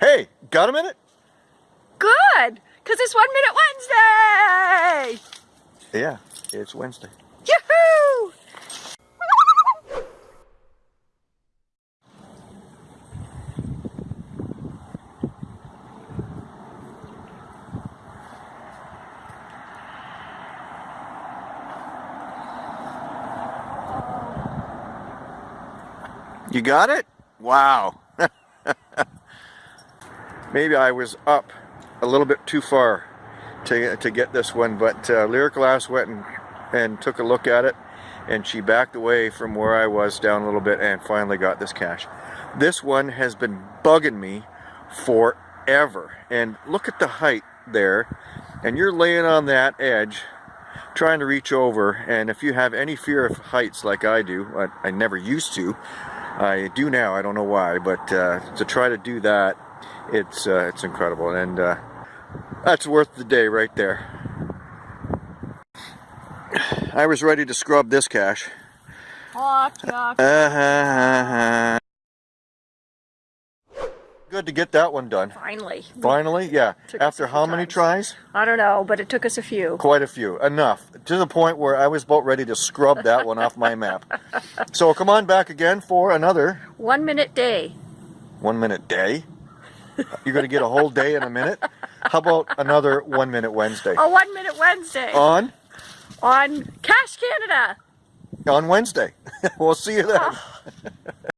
Hey, got a minute? Good, because it's One Minute Wednesday! Yeah, it's Wednesday. Yoo-hoo! You got it? Wow. Maybe I was up a little bit too far to, to get this one, but uh, Lyric Glass went and, and took a look at it and she backed away from where I was down a little bit and finally got this cache. This one has been bugging me forever. And look at the height there. And you're laying on that edge trying to reach over and if you have any fear of heights like I do, I, I never used to, I do now, I don't know why, but uh, to try to do that, it's uh, it's incredible, and uh, that's worth the day right there. I was ready to scrub this cache. Good to get that one done. Finally. Finally, yeah. After how many tries? I don't know, but it took us a few. Quite a few. Enough. To the point where I was about ready to scrub that one off my map. So come on back again for another One minute day. one minute day. You're going to get a whole day in a minute. How about another one minute Wednesday? A one minute Wednesday On? on Cache Canada. On Wednesday. we'll see you then. Ah.